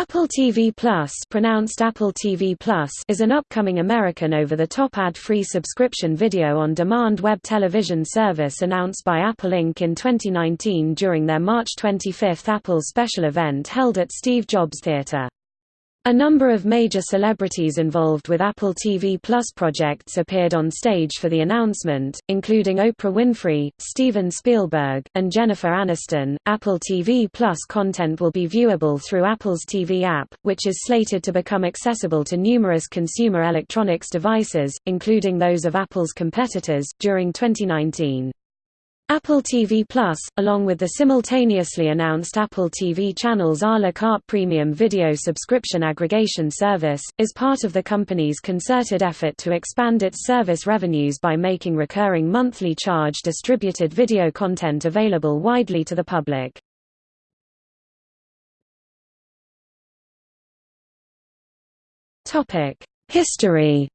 Apple TV Plus, pronounced Apple TV Plus is an upcoming American over-the-top ad-free subscription video-on-demand web television service announced by Apple Inc. in 2019 during their March 25 Apple special event held at Steve Jobs Theater. A number of major celebrities involved with Apple TV Plus projects appeared on stage for the announcement, including Oprah Winfrey, Steven Spielberg, and Jennifer Aniston. Apple TV Plus content will be viewable through Apple's TV app, which is slated to become accessible to numerous consumer electronics devices, including those of Apple's competitors, during 2019. Apple TV Plus, along with the simultaneously announced Apple TV channels a la carte premium video subscription aggregation service, is part of the company's concerted effort to expand its service revenues by making recurring monthly charge distributed video content available widely to the public. History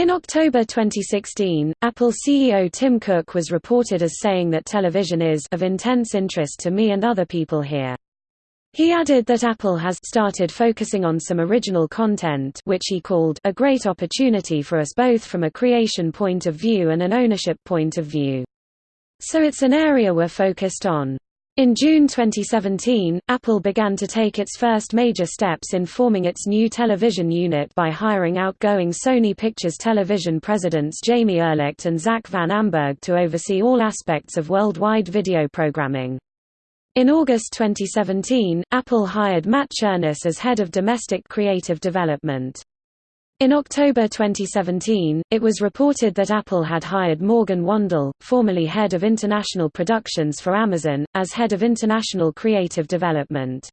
In October 2016, Apple CEO Tim Cook was reported as saying that television is of intense interest to me and other people here. He added that Apple has started focusing on some original content which he called a great opportunity for us both from a creation point of view and an ownership point of view. So it's an area we're focused on. In June 2017, Apple began to take its first major steps in forming its new television unit by hiring outgoing Sony Pictures Television presidents Jamie Erlicht and Zach Van Amburg to oversee all aspects of worldwide video programming. In August 2017, Apple hired Matt Cherniss as head of domestic creative development. In October 2017, it was reported that Apple had hired Morgan Wandell, formerly head of international productions for Amazon, as head of international creative development.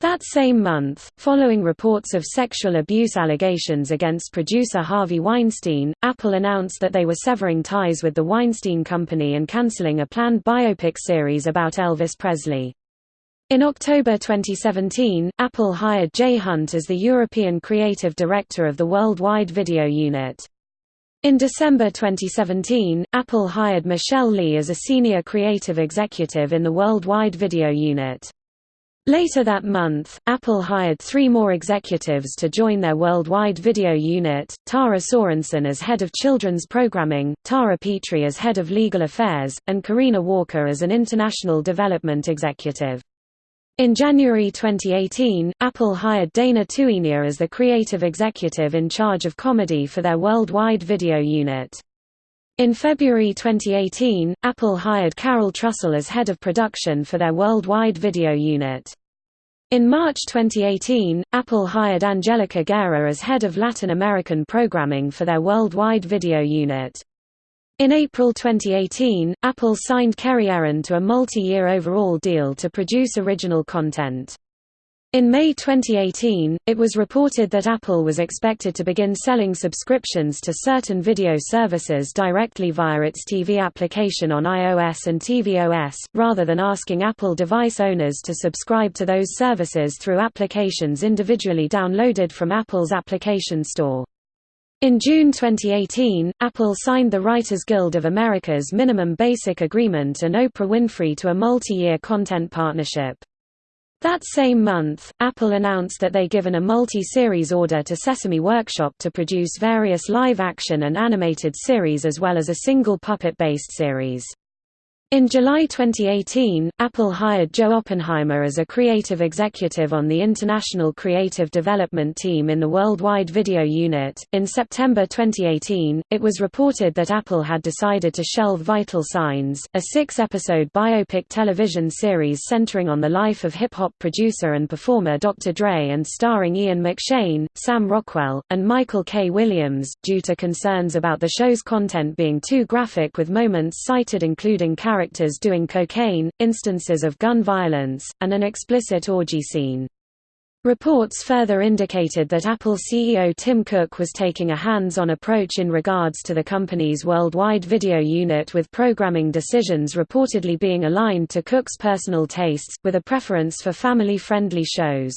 That same month, following reports of sexual abuse allegations against producer Harvey Weinstein, Apple announced that they were severing ties with the Weinstein Company and canceling a planned biopic series about Elvis Presley. In October 2017, Apple hired Jay Hunt as the European Creative Director of the Worldwide Video Unit. In December 2017, Apple hired Michelle Lee as a Senior Creative Executive in the Worldwide Video Unit. Later that month, Apple hired three more executives to join their worldwide video unit, Tara Sorensen as head of children's programming, Tara Petrie as head of legal affairs, and Karina Walker as an international development executive. In January 2018, Apple hired Dana Tuinier as the creative executive in charge of comedy for their worldwide video unit. In February 2018, Apple hired Carol Trussell as head of production for their worldwide video unit. In March 2018, Apple hired Angelica Guerra as head of Latin American programming for their worldwide video unit. In April 2018, Apple signed Kerry Ehrin to a multi-year overall deal to produce original content. In May 2018, it was reported that Apple was expected to begin selling subscriptions to certain video services directly via its TV application on iOS and tvOS, rather than asking Apple device owners to subscribe to those services through applications individually downloaded from Apple's application store. In June 2018, Apple signed the Writers Guild of America's Minimum Basic Agreement and Oprah Winfrey to a multi-year content partnership. That same month, Apple announced that they given a multi-series order to Sesame Workshop to produce various live-action and animated series as well as a single puppet-based series. In July 2018, Apple hired Joe Oppenheimer as a creative executive on the International Creative Development Team in the Worldwide Video Unit. In September 2018, it was reported that Apple had decided to shelve Vital Signs, a six episode biopic television series centering on the life of hip hop producer and performer Dr. Dre and starring Ian McShane, Sam Rockwell, and Michael K. Williams, due to concerns about the show's content being too graphic with moments cited including characters characters doing cocaine, instances of gun violence, and an explicit orgy scene. Reports further indicated that Apple CEO Tim Cook was taking a hands-on approach in regards to the company's worldwide video unit with programming decisions reportedly being aligned to Cook's personal tastes, with a preference for family-friendly shows.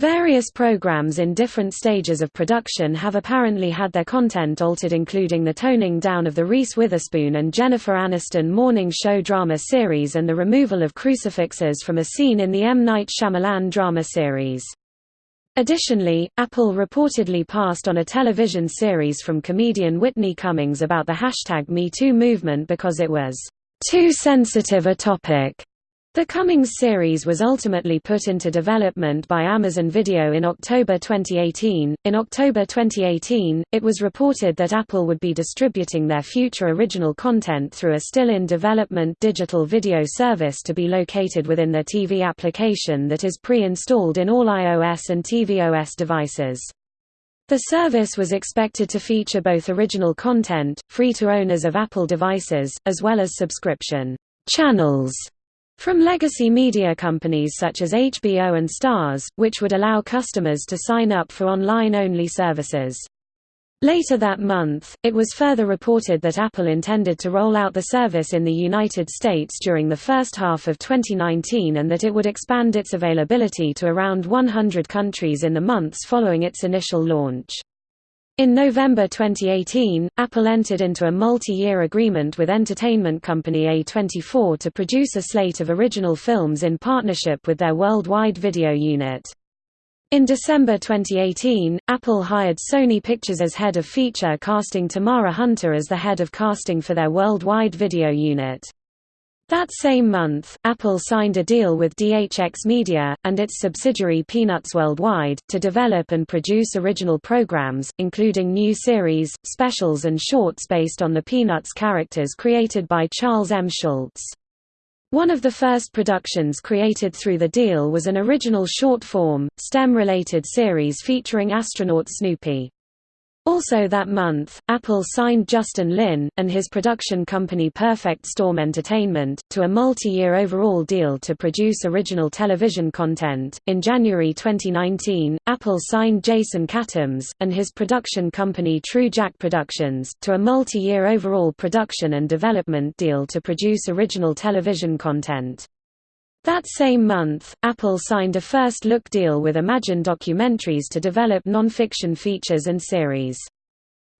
Various programs in different stages of production have apparently had their content altered including the toning down of the Reese Witherspoon and Jennifer Aniston morning show drama series and the removal of crucifixes from a scene in the M. Night Shyamalan drama series. Additionally, Apple reportedly passed on a television series from comedian Whitney Cummings about the hashtag MeToo movement because it was too sensitive a topic. The Cummings series was ultimately put into development by Amazon Video in October 2018. In October 2018, it was reported that Apple would be distributing their future original content through a still in development digital video service to be located within their TV application that is pre-installed in all iOS and tvOS devices. The service was expected to feature both original content, free to owners of Apple devices, as well as subscription channels from legacy media companies such as HBO and Starz, which would allow customers to sign up for online-only services. Later that month, it was further reported that Apple intended to roll out the service in the United States during the first half of 2019 and that it would expand its availability to around 100 countries in the months following its initial launch. In November 2018, Apple entered into a multi-year agreement with entertainment company A24 to produce a slate of original films in partnership with their worldwide video unit. In December 2018, Apple hired Sony Pictures as head of feature casting Tamara Hunter as the head of casting for their worldwide video unit. That same month, Apple signed a deal with DHX Media, and its subsidiary Peanuts Worldwide, to develop and produce original programs, including new series, specials and shorts based on the Peanuts characters created by Charles M. Schulz. One of the first productions created through the deal was an original short-form, STEM-related series featuring astronaut Snoopy. Also that month, Apple signed Justin Lin, and his production company Perfect Storm Entertainment, to a multi-year overall deal to produce original television content. In January 2019, Apple signed Jason Katims, and his production company True Jack Productions, to a multi-year overall production and development deal to produce original television content. That same month, Apple signed a first-look deal with Imagine Documentaries to develop non-fiction features and series.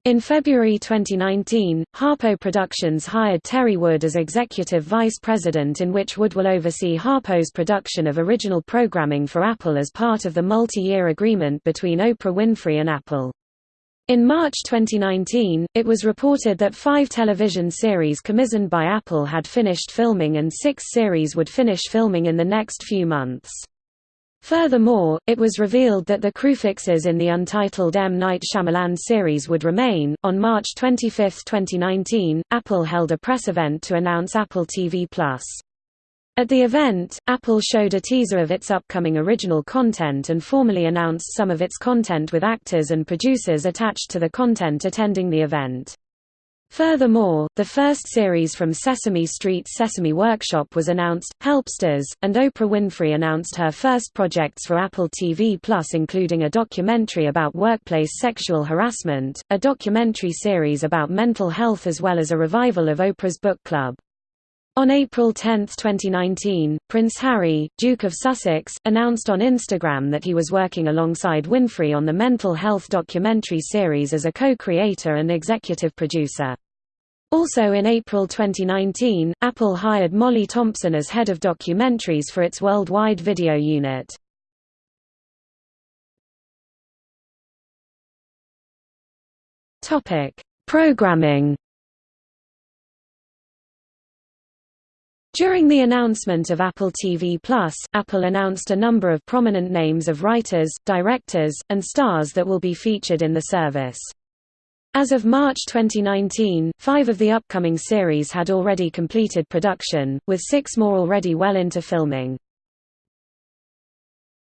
In February 2019, Harpo Productions hired Terry Wood as executive vice president in which Wood will oversee Harpo's production of original programming for Apple as part of the multi-year agreement between Oprah Winfrey and Apple. In March 2019, it was reported that five television series commissioned by Apple had finished filming and six series would finish filming in the next few months. Furthermore, it was revealed that the crucifixes in the untitled M. Night Shyamalan series would remain. On March 25, 2019, Apple held a press event to announce Apple TV Plus. At the event, Apple showed a teaser of its upcoming original content and formally announced some of its content with actors and producers attached to the content attending the event. Furthermore, the first series from Sesame Street's Sesame Workshop was announced, Helpsters, and Oprah Winfrey announced her first projects for Apple TV Plus including a documentary about workplace sexual harassment, a documentary series about mental health as well as a revival of Oprah's Book Club. On April 10, 2019, Prince Harry, Duke of Sussex, announced on Instagram that he was working alongside Winfrey on the mental health documentary series as a co-creator and executive producer. Also in April 2019, Apple hired Molly Thompson as head of documentaries for its worldwide video unit. Programming During the announcement of Apple TV+, Apple announced a number of prominent names of writers, directors, and stars that will be featured in the service. As of March 2019, five of the upcoming series had already completed production, with six more already well into filming.